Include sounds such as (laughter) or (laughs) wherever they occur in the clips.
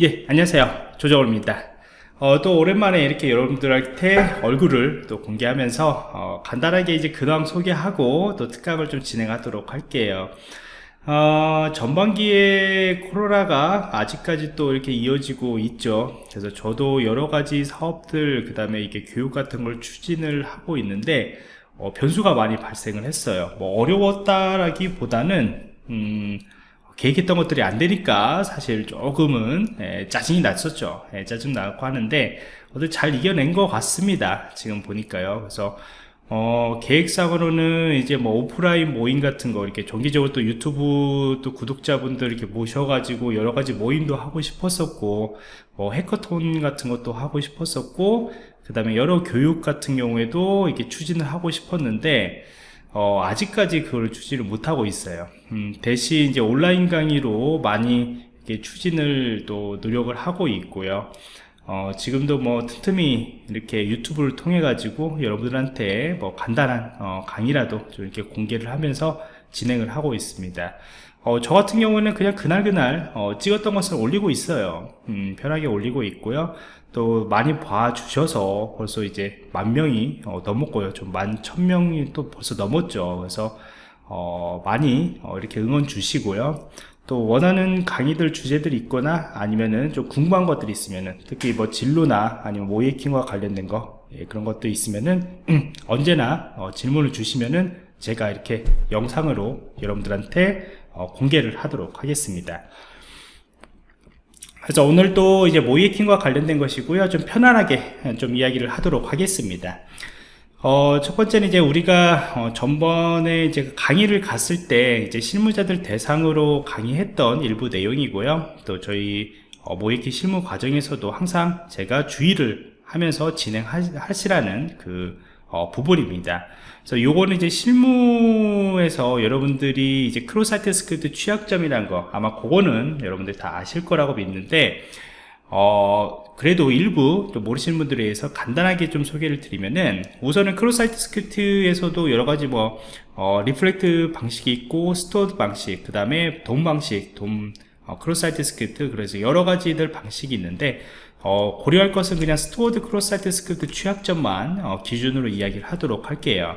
예 안녕하세요. 조정호입니다. 어, 또 오랜만에 이렇게 여러분들한테 얼굴을 또 공개하면서 어, 간단하게 이제 근황 소개하고 또 특강을 좀 진행하도록 할게요. 어, 전반기에 코로나가 아직까지 또 이렇게 이어지고 있죠. 그래서 저도 여러가지 사업들 그 다음에 이게 교육 같은 걸 추진을 하고 있는데 어, 변수가 많이 발생을 했어요. 뭐 어려웠다라기 보다는 음, 계획했던 것들이 안 되니까 사실 조금은 예, 짜증이 났었죠. 예, 짜증 나고 하는데 어들 잘 이겨낸 것 같습니다. 지금 보니까요. 그래서 어, 계획상으로는 이제 뭐 오프라인 모임 같은 거 이렇게 정기적으로 또 유튜브 또 구독자분들 이렇게 모셔가지고 여러 가지 모임도 하고 싶었었고 뭐 해커톤 같은 것도 하고 싶었었고 그 다음에 여러 교육 같은 경우에도 이렇게 추진을 하고 싶었는데 어, 아직까지 그걸 추진을 못하고 있어요. 음, 대신 이제 온라인 강의로 많이 추진을 또 노력을 하고 있고요. 어, 지금도 뭐 틈틈이 이렇게 유튜브를 통해 가지고 여러분들한테 뭐 간단한 어, 강의라도 좀 이렇게 공개를 하면서 진행을 하고 있습니다. 어, 저 같은 경우는 그냥 그날그날 어, 찍었던 것을 올리고 있어요. 음, 편하게 올리고 있고요 또 많이 봐주셔서 벌써 이제 만 명이 어, 넘었고요. 좀 만 천 명이 또 벌써 넘었죠. 그래서 어, 많이 어, 이렇게 응원 주시고요. 또 원하는 강의들 주제들이 있거나 아니면은 좀 궁금한 것들이 있으면은 특히 뭐 진로나 아니면 모이킹과 관련된 거 예, 그런 것도 있으면은 음, (clears throat) 언제나 어, 질문을 주시면은 제가 이렇게 영상으로 여러분들한테 어, 공개를 하도록 하겠습니다 그래서 오늘도 이제 모이킹과 관련된 것이고요 좀 편안하게 좀 이야기를 하도록 하겠습니다 어, 첫 번째는 이제 우리가 어, 전번에 이제 강의를 갔을 때 이제 실무자들 대상으로 강의했던 일부 내용이고요. 또 저희 어, 모이키 실무 과정에서도 항상 제가 주의를 하면서 진행하시라는 그 어, 부분입니다. 그래서 요거는 이제 실무에서 여러분들이 이제 cross site script 취약점이란 거 아마 그거는 여러분들 다 아실 거라고 믿는데 어, 그래도 일부 또 모르시는 분들에 위해서 간단하게 좀 소개를 드리면은 우선은 cross site script에서도 여러 가지 뭐 어, reflect 방식이 있고 stored 방식 그 다음에 DOM 방식 DOM 어, cross site script 그래서 여러 가지들 방식이 있는데 어, 고려할 것은 그냥 stored cross site script 취약점만 어, 기준으로 이야기를 하도록 할게요.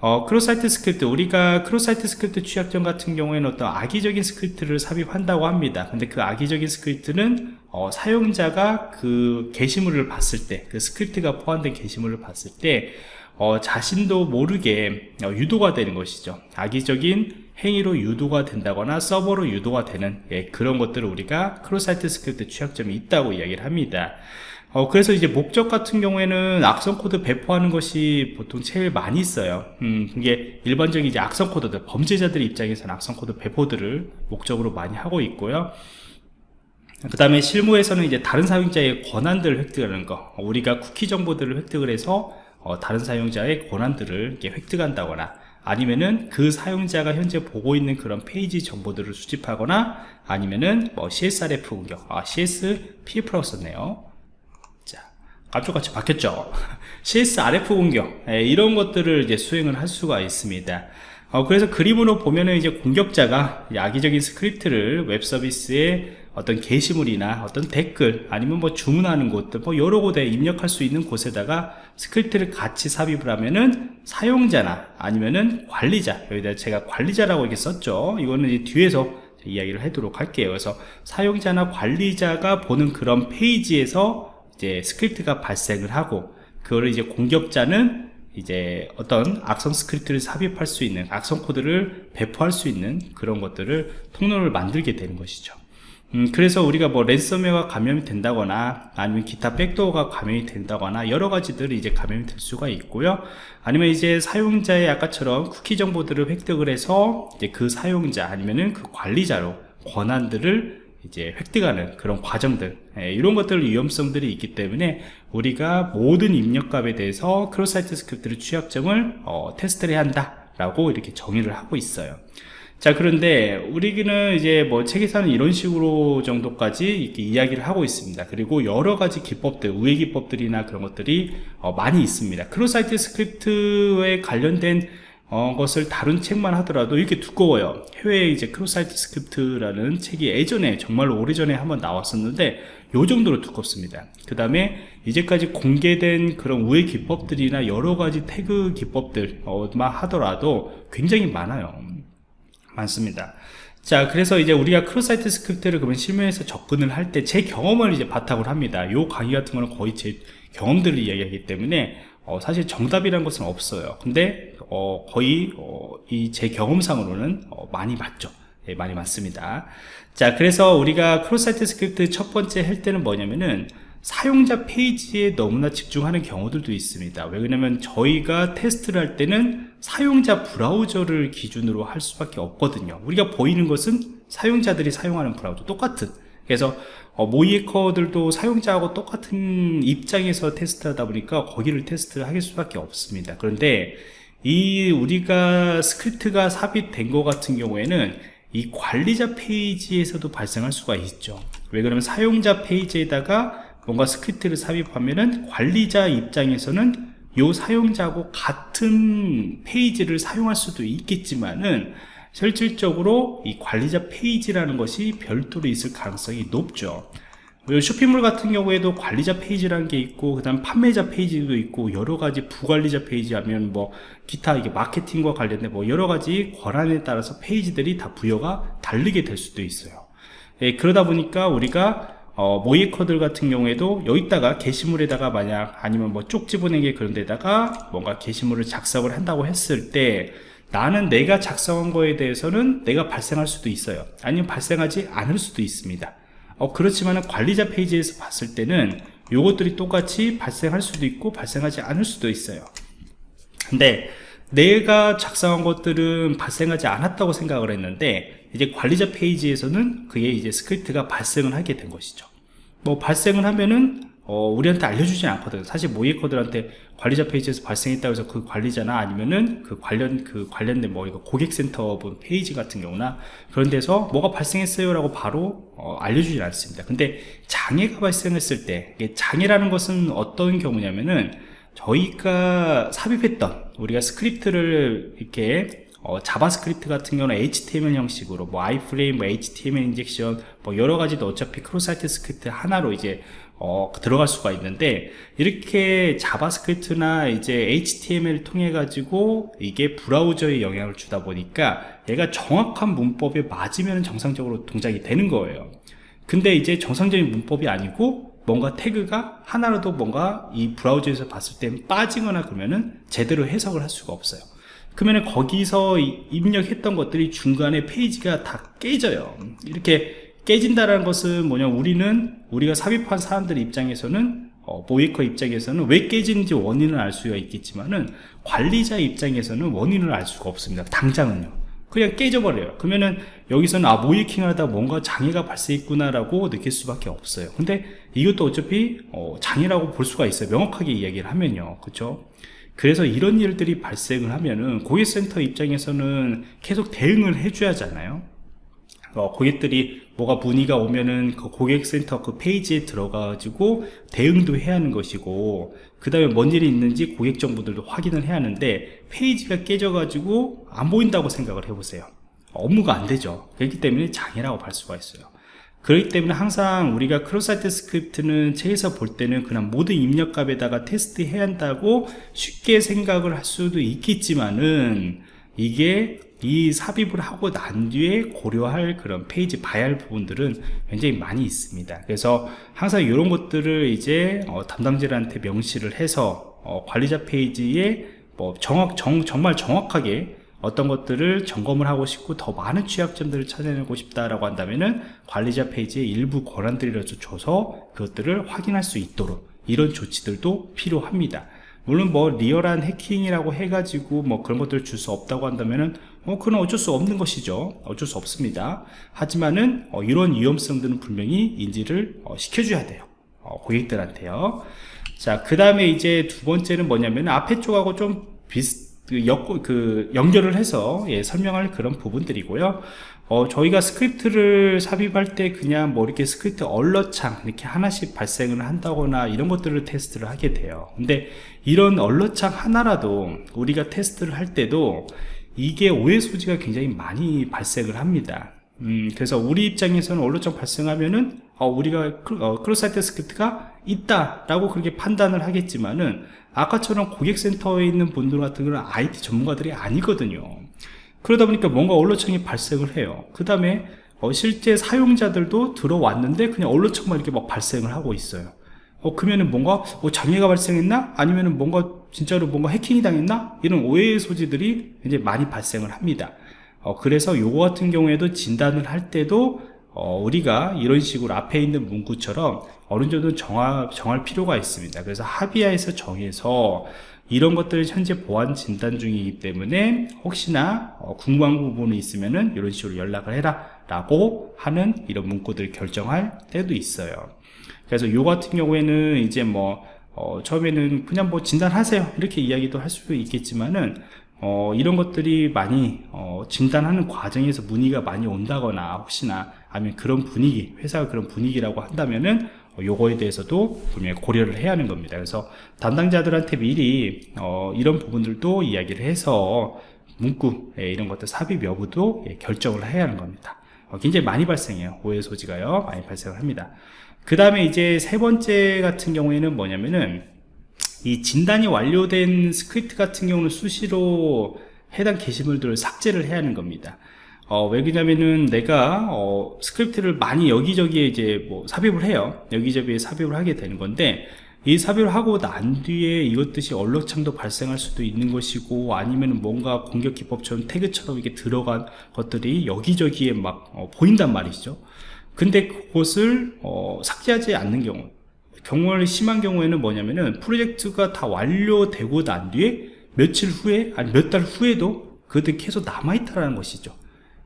어, cross site script 우리가 cross site script 취약점 같은 경우에는 어떤 악의적인 스크립트를 삽입한다고 합니다. 근데 그 악의적인 스크립트는 어, 사용자가 그 게시물을 봤을 때 그 스크립트가 포함된 게시물을 봤을 때 어, 자신도 모르게 어, 유도가 되는 것이죠. 악의적인 행위로 유도가 된다거나 서버로 유도가 되는 예, 그런 것들을 우리가 cross-site script 취약점이 있다고 이야기를 합니다 어, 그래서 이제 목적 같은 경우에는 악성 코드 배포하는 것이 보통 제일 많이 있어요. 음, 이게 일반적인 이제 악성 코드들, 범죄자들 입장에서는 악성 코드 배포들을 목적으로 많이 하고 있고요. 그 다음에 실무에서는 이제 다른 사용자의 권한들을 획득하는 거. 우리가 쿠키 정보들을 획득을 해서 어, 다른 사용자의 권한들을 획득한다거나 아니면은 그 사용자가 현재 보고 있는 그런 페이지 정보들을 수집하거나 아니면은 뭐 CSRF 공격, 아, CSPF라고 썼네요. 감쪽같이 바뀌었죠? (laughs) CSRF 공격 예, 이런 것들을 이제 수행을 할 수가 있습니다. 어, 그래서 그림으로 보면은 이제 공격자가 악의적인 스크립트를 웹 서비스에 어떤 게시물이나 어떤 댓글 아니면 뭐 주문하는 곳들 뭐 여러 곳에 입력할 수 있는 곳에다가 스크립트를 같이 삽입을 하면은 사용자나 아니면은 관리자 여기다 제가 관리자라고 이렇게 썼죠. 이거는 이제 뒤에서 이야기를 하도록 할게요. 그래서 사용자나 관리자가 보는 그런 페이지에서 이제 스크립트가 발생을 하고 그거를 이제 공격자는 이제 어떤 악성 스크립트를 삽입할 수 있는 악성 코드를 배포할 수 있는 그런 것들을 통로를 만들게 되는 것이죠 음, 그래서 우리가 뭐 랜섬웨어가 감염이 된다거나 아니면 기타 백도어가 감염이 된다거나 여러 가지들이 이제 감염이 될 수가 있고요. 아니면 이제 사용자의 아까처럼 쿠키 정보들을 획득을 해서 이제 그 사용자 아니면은 그 관리자로 권한들을 이제 획득하는 그런 과정들 예, 이런 것들 위험성들이 있기 때문에 우리가 모든 입력값에 대해서 cross-site script를 취약점을 어, 테스트를 해야 한다 라고 이렇게 정의를 하고 있어요 자 그런데 우리는 이제 뭐 책에서는 이런 식으로 정도까지 이렇게 이야기를 하고 있습니다 그리고 여러 가지 기법들 우회 기법들이나 그런 것들이 어, 많이 있습니다 cross-site script에 관련된 어, 것을 다룬 책만 하더라도 이렇게 두꺼워요. 해외 이제 cross-site script라는 책이 예전에 정말 오래전에 한번 나왔었는데 요 정도로 두껍습니다. 그 다음에 이제까지 공개된 그런 우회 기법들이나 여러 가지 태그 기법들만 하더라도 굉장히 많아요. 많습니다. 자, 그래서 이제 우리가 cross-site script를 그러면 실무에서 접근을 할 때 제 경험을 이제 바탕으로 합니다. 요 강의 같은 거는 거의 제 경험들을 이야기하기 때문에 어, 사실 정답이라는 것은 없어요. 근데 어, 거의 어, 이 제 경험상으로는 어, 많이 맞죠. 예, 많이 맞습니다. 자, 그래서 우리가 cross-site script 첫 번째 할 때는 뭐냐면은 사용자 페이지에 너무나 집중하는 경우들도 있습니다. 왜 그러냐면 저희가 테스트를 할 때는 사용자 브라우저를 기준으로 할 수밖에 없거든요. 우리가 보이는 것은 사용자들이 사용하는 브라우저 똑같은 그래서 어, 모의해커들도 사용자하고 똑같은 입장에서 테스트하다 보니까 거기를 테스트를 할 수밖에 없습니다. 그런데 이 우리가 스크립트가 삽입된 것 같은 경우에는 이 관리자 페이지에서도 발생할 수가 있죠. 왜 그러면 사용자 페이지에다가 뭔가 스크립트를 삽입하면은 관리자 입장에서는 요 사용자하고 같은 페이지를 사용할 수도 있겠지만은 실질적으로 이 관리자 페이지라는 것이 별도로 있을 가능성이 높죠. 쇼핑몰 같은 경우에도 관리자 페이지라는 게 있고 그 다음 판매자 페이지도 있고 여러가지 부관리자 페이지 하면 뭐 기타 이게 마케팅과 관련된 뭐 여러가지 권한에 따라서 페이지들이 다 부여가 다르게 될 수도 있어요. 예, 그러다 보니까 우리가 어, 모의해커들 같은 경우에도 여기다가 게시물에다가 만약 아니면 뭐 쪽지 보내기 그런 데다가 뭔가 게시물을 작성을 한다고 했을 때 나는 내가 작성한 거에 대해서는 내가 발생할 수도 있어요. 아니면 발생하지 않을 수도 있습니다. 어, 그렇지만 관리자 페이지에서 봤을 때는 요것들이 똑같이 발생할 수도 있고 발생하지 않을 수도 있어요. 근데 내가 작성한 것들은 발생하지 않았다고 생각을 했는데 이제 관리자 페이지에서는 그게 이제 스크립트가 발생을 하게 된 것이죠 뭐 발생을 하면은 어, 우리한테 알려주진 않거든요. 사실 모의해커들한테 관리자 페이지에서 발생했다고 해서 그 관리자나 아니면은 그 관련, 그 관련된 뭐 이거 고객센터 페이지 같은 경우나 그런 데서 뭐가 발생했어요 라고 바로 어, 알려주진 않습니다. 근데 장애가 발생했을 때, 장애라는 것은 어떤 경우냐면은 저희가 삽입했던 우리가 스크립트를 이렇게 어, JavaScript 같은 경우는 HTML 형식으로 뭐 iframe, 뭐 HTML injection 뭐 여러 가지도 어차피 cross-site script 하나로 이제 어, 들어갈 수가 있는데 이렇게 JavaScript나 이제 HTML을 통해 가지고 이게 브라우저에 영향을 주다 보니까 얘가 정확한 문법에 맞으면 정상적으로 동작이 되는 거예요. 근데 이제 정상적인 문법이 아니고 뭔가 태그가 하나라도 뭔가 이 브라우저에서 봤을 때 빠지거나 그러면은 제대로 해석을 할 수가 없어요 그러면 거기서 입력했던 것들이 중간에 페이지가 다 깨져요. 이렇게 깨진다는 것은 뭐냐? 우리는 우리가 삽입한 사람들 입장에서는 어, 모이커 입장에서는 왜 깨지는지 원인을 알 수가 있겠지만은 관리자 입장에서는 원인을 알 수가 없습니다. 당장은요. 그냥 깨져버려요. 그러면은 여기서는 아 모이킹 하다 뭔가 장애가 발생했구나 라고 느낄 수밖에 없어요. 근데 이것도 어차피 어, 장애라고 볼 수가 있어요. 명확하게 이야기를 하면요. 그렇죠 그래서 이런 일들이 발생을 하면은 고객센터 입장에서는 계속 대응을 해줘야 하잖아요. 어, 고객들이 뭐가 문의가 오면은 그 고객센터 그 페이지에 들어가가지고 대응도 해야 하는 것이고 그 다음에 뭔 일이 있는지 고객 정보들도 확인을 해야 하는데 페이지가 깨져가지고 안 보인다고 생각을 해보세요. 업무가 안 되죠. 그렇기 때문에 장애라고 볼 수가 있어요 그렇기 때문에 항상 우리가 cross-site script는 책에서 볼 때는 그냥 모든 입력값에다가 테스트 해야 한다고 쉽게 생각을 할 수도 있겠지만은 이게 이 삽입을 하고 난 뒤에 고려할 그런 페이지 봐야 할 부분들은 굉장히 많이 있습니다. 그래서 항상 이런 것들을 이제 어, 담당자한테 명시를 해서 어, 관리자 페이지에 뭐 정확 정, 정말 정확하게 어떤 것들을 점검을 하고 싶고 더 많은 취약점들을 찾아내고 싶다라고 한다면은 관리자 페이지에 일부 권한들을 줘서 그것들을 확인할 수 있도록 이런 조치들도 필요합니다 물론 뭐 리얼한 해킹이라고 해가지고 뭐 그런 것들을 줄 수 없다고 한다면은 어, 그건 어쩔 수 없는 것이죠. 어쩔 수 없습니다. 하지만은 어, 이런 위험성들은 분명히 인지를 어, 시켜줘야 돼요. 어, 고객들한테요. 자, 그 다음에 이제 두 번째는 뭐냐면 앞에 쪽하고 좀 비슷 그, 역, 그 연결을 해서 예, 설명할 그런 부분들이고요. 어, 저희가 스크립트를 삽입할 때 그냥 뭐 이렇게 스크립트 alert창 이렇게 하나씩 발생을 한다거나 이런 것들을 테스트를 하게 돼요. 근데 이런 alert창 하나라도 우리가 테스트를 할 때도 이게 오해 소지가 굉장히 많이 발생을 합니다. 음, 그래서 우리 입장에서는 alert창 발생하면은 어, 우리가 크, 어, cross site script가 있다라고 그렇게 판단을 하겠지만은 아까처럼 고객센터에 있는 분들 같은 경우는 IT 전문가들이 아니거든요. 그러다 보니까 뭔가 언론청이 발생을 해요. 그 다음에 어, 실제 사용자들도 들어왔는데 그냥 alert창만 이렇게 막 발생을 하고 있어요. 어, 그러면은 뭔가 어, 장애가 발생했나? 아니면은 뭔가 진짜로 뭔가 해킹이 당했나? 이런 오해의 소지들이 이제 많이 발생을 합니다. 어, 그래서 요거 같은 경우에도 진단을 할 때도 어, 우리가 이런 식으로 앞에 있는 문구처럼 어느 정도 정할, 정할 필요가 있습니다. 그래서 합의하에서 정해서 이런 것들을 현재 보안 진단 중이기 때문에 혹시나 어, 궁금한 부분이 있으면 은 이런 식으로 연락을 해라 라고 하는 이런 문구들을 결정할 때도 있어요. 그래서 요 같은 경우에는 이제 뭐 어, 처음에는 그냥 뭐 진단하세요 이렇게 이야기도 할 수도 있겠지만은 어, 이런 것들이 많이 어, 진단하는 과정에서 문의가 많이 온다거나 혹시나 아니면 그런 분위기 회사가 그런 분위기라고 한다면은 어, 요거에 대해서도 분명히 고려를 해야 하는 겁니다. 그래서 담당자들한테 미리 어, 이런 부분들도 이야기를 해서 문구 예, 이런 것들 삽입 여부도 예, 결정을 해야 하는 겁니다. 어, 굉장히 많이 발생해요. 오해 소지가요. 많이 발생을 합니다. 그 다음에 이제 세 번째 같은 경우에는 뭐냐면은 이 진단이 완료된 스크립트 같은 경우는 수시로 해당 게시물들을 삭제를 해야 하는 겁니다. 어, 왜 그러냐면은 내가 어, 스크립트를 많이 여기저기에 이제 뭐 삽입을 해요. 여기저기에 삽입을 하게 되는 건데 이 삽입을 하고 난 뒤에 이것 뜻이 alert창도 발생할 수도 있는 것이고 아니면 뭔가 공격 기법처럼 태그처럼 이게 들어간 것들이 여기저기에 막 어, 보인단 말이죠. 근데 그것을 어, 삭제하지 않는 경우 경우가 심한 경우에는 뭐냐면은 프로젝트가 다 완료되고 난 뒤에 며칠 후에 아니 몇 달 후에도 그것들이 계속 남아있다라는 것이죠.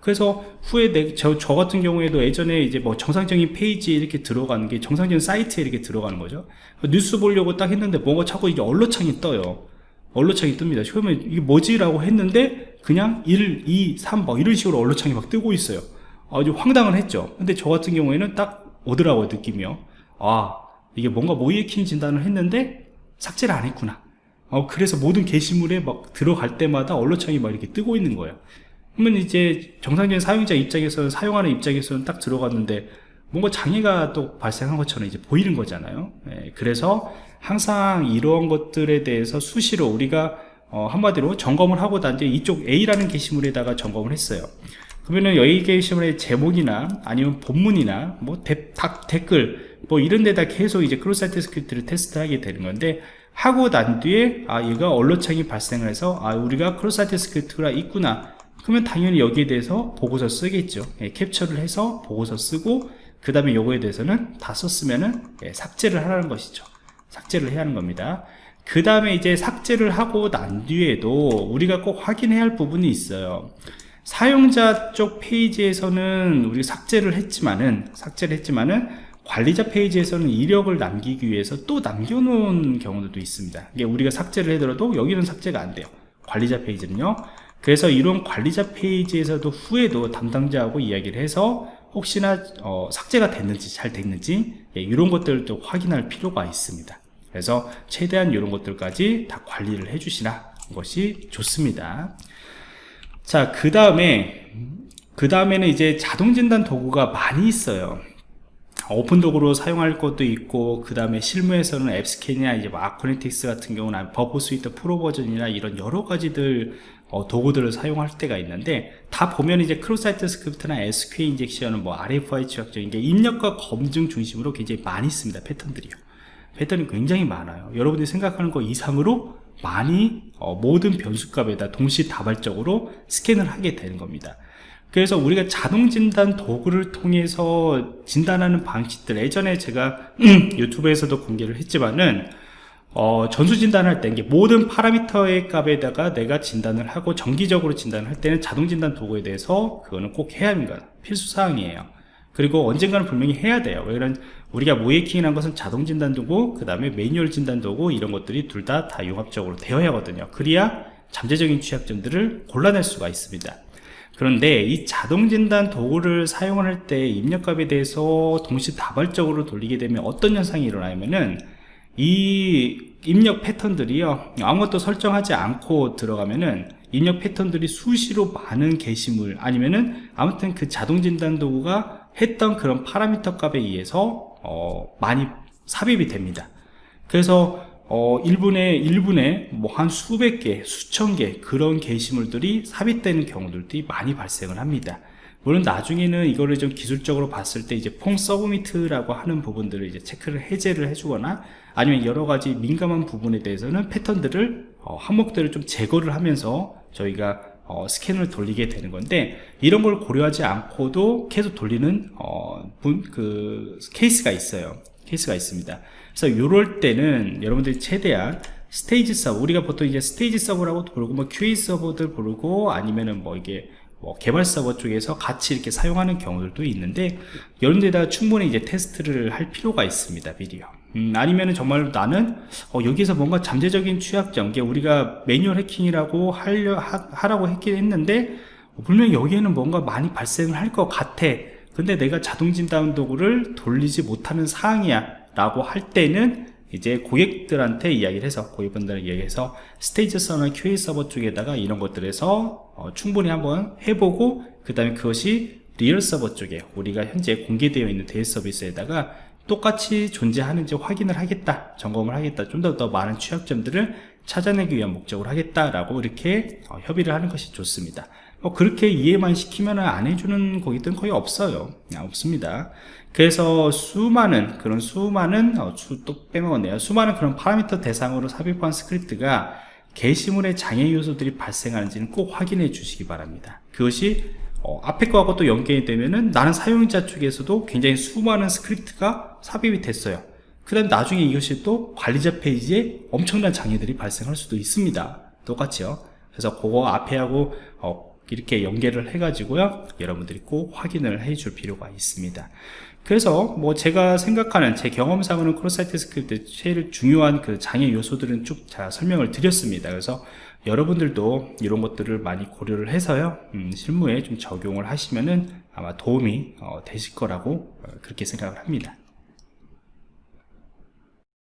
그래서 후에 내, 저, 저 같은 경우에도 예전에 이제 뭐 정상적인 페이지에 이렇게 들어가는 게 정상적인 사이트에 이렇게 들어가는 거죠. 뉴스 보려고 딱 했는데 뭔가 자꾸 이게 언로창이 떠요. 언로창이 뜹니다. 처음에 이게 뭐지 라고 했는데 그냥 1, 2, 3막 이런 식으로 언로창이 막 뜨고 있어요. 아주 황당을 했죠. 근데 저 같은 경우에는 딱 오더라고요 느낌이요. 아 이게 뭔가 모이에킹 진단을 했는데 삭제를 안 했구나. 어, 그래서 모든 게시물에 막 들어갈 때마다 언론창이 막 이렇게 뜨고 있는 거예요. 그러면 이제 정상적인 사용자 입장에서는 사용하는 입장에서는 딱 들어갔는데 뭔가 장애가 또 발생한 것처럼 이제 보이는 거잖아요. 예, 그래서 항상 이러한 것들에 대해서 수시로 우리가 어, 한마디로 점검을 하고 난 뒤에 이쪽 A라는 게시물에다가 점검을 했어요. 그러면은 여기 게시물의 제목이나 아니면 본문이나 뭐 대, 닥, 댓글 뭐 이런 데다 계속 이제 cross site script를 테스트하게 되는 건데 하고 난 뒤에 아 얘가 alert창이 발생을 해서 아 우리가 cross site script가 있구나. 그러면 당연히 여기에 대해서 보고서 쓰겠죠. 예, 캡처를 해서 보고서 쓰고 그 다음에 요거에 대해서는 다 썼으면은 예, 삭제를 하라는 것이죠. 삭제를 해야 하는 겁니다. 그 다음에 이제 삭제를 하고 난 뒤에도 우리가 꼭 확인해야 할 부분이 있어요. 사용자 쪽 페이지에서는 우리 삭제를 했지만은 삭제를 했지만은 관리자 페이지에서는 이력을 남기기 위해서 또 남겨놓은 경우도 있습니다. 이게 우리가 삭제를 해더라도 여기는 삭제가 안 돼요. 관리자 페이지는요. 그래서 이런 관리자 페이지에서도 후에도 담당자하고 이야기를 해서 혹시나 어, 삭제가 됐는지 잘 됐는지 예, 이런 것들도 확인할 필요가 있습니다. 그래서 최대한 이런 것들까지 다 관리를 해 주시는 것이 좋습니다. 자그 다음에 그 다음에는 이제 자동진단 도구가 많이 있어요 오픈도구로 사용할 것도 있고 그 다음에 실무에서는 AppScan이나 이제 뭐 Acunetix 같은 경우는 Burp Suite Pro 버전이나 이런 여러 가지들 어, 도구들을 사용할 때가 있는데 다 보면 이제 cross site script나 SQL 인젝션은 뭐 RFI 추적적인 게 입력값 검증 중심으로 굉장히 많이 씁니다 패턴들이요. 패턴이 굉장히 많아요. 여러분들이 생각하는 것 이상으로 많이 어, 모든 변수값에다 동시다발적으로 스캔을 하게 되는 겁니다 그래서 우리가 자동 진단 도구를 통해서 진단하는 방식들 예전에 제가 (clears throat) 유튜브에서도 공개를 했지만은 어, 전수 진단할 때 모든 파라미터의 값에다가 내가 진단을 하고 정기적으로 진단을 할 때는 자동 진단 도구에 대해서 그거는 꼭 해야 합니다 필수 사항이에요. 그리고 언젠가는 분명히 해야 돼요. 왜냐면 우리가 모이킹이라는 것은 자동 진단 도구 그 다음에 매뉴얼 진단 도구 이런 것들이 둘 다다 융합적으로 되어야 하거든요. 그래야 잠재적인 취약점들을 골라낼 수가 있습니다 그런데 이 자동 진단 도구를 사용할 때 입력값에 대해서 동시다발적으로 돌리게 되면 어떤 현상이 일어나냐면은 이 입력 패턴들이요 아무것도 설정하지 않고 들어가면은 입력 패턴들이 수시로 많은 게시물 아니면은 아무튼 그 자동 진단 도구가 했던 그런 파라미터 값에 의해서 어, 많이 삽입이 됩니다. 그래서 어, 1분에 1분에 뭐 한 수백 개, 수천 개 그런 게시물들이 삽입되는 경우들이 많이 발생을 합니다. 물론 나중에는 이거를 좀 기술적으로 봤을 때 이제 폼 서브미트라고 하는 부분들을 이제 체크를 해제를 해주거나 아니면 여러 가지 민감한 부분에 대해서는 패턴들을 어, 항목들을 좀 제거를 하면서 저희가 어, 스캔을 돌리게 되는 건데 이런 걸 고려하지 않고도 계속 돌리는 어, 분, 그 케이스가 있어요. 케이스가 있습니다. 그래서 이럴 때는 여러분들이 최대한 stage 서버 우리가 보통 이제 stage 서버라고 부르고 뭐 QA 서버들 부르고 아니면은 뭐 이게 뭐 개발 서버 쪽에서 같이 이렇게 사용하는 경우들도 있는데 데다가 충분히 이제 테스트를 할 필요가 있습니다 미리요 음, 아니면은 정말 나는 어, 여기서 뭔가 잠재적인 취약점 이게 우리가 매뉴얼 해킹이라고 하려, 하, 라고 했긴 했는데 어, 분명히 여기에는 뭔가 많이 발생을 할 것 같아. 근데 내가 자동 진단 도구를 돌리지 못하는 사항이야 라고 할 때는 이제 고객들한테 이야기를 해서 고객분들을 이야기해서 stage 서버나 QA 서버 쪽에다가 이런 것들에서 어, 충분히 한번 해보고 그 다음에 그것이 리얼 서버 쪽에 우리가 현재 공개되어 있는 대외 서비스에다가 똑같이 존재하는지 확인을 하겠다 점검을 하겠다 좀 더 더 많은 취약점들을 찾아내기 위한 목적으로 하겠다라고 이렇게 어, 협의를 하는 것이 좋습니다. 뭐 그렇게 이해만 시키면 안 해주는 고객들은 거의 없어요. 없습니다 그래서 수많은 그런 수많은 어, 수또 빼먹었네요. 수많은 그런 파라미터 대상으로 삽입한 스크립트가 게시물의 장애 요소들이 발생하는지는 꼭 확인해 주시기 바랍니다. 그것이 어, 앞에 거하고 또 연결이 되면은 나는 사용자 쪽에서도 굉장히 수많은 스크립트가 삽입이 됐어요. 그 다음 나중에 이것이 또 관리자 페이지에 엄청난 장애들이 발생할 수도 있습니다. 똑같이요. 그래서 그거 앞에 하고 어, 이렇게 연계를 해 가지고요. 여러분들이 꼭 확인을 해 줄 필요가 있습니다 그래서 뭐 제가 생각하는 제 경험상으로는 cross site script 제일 중요한 그 장애 요소들은 쭉 다 설명을 드렸습니다. 그래서 여러분들도 이런 것들을 많이 고려를 해서요 음, 실무에 좀 적용을 하시면은 아마 도움이 어, 되실 거라고 어, 그렇게 생각을 합니다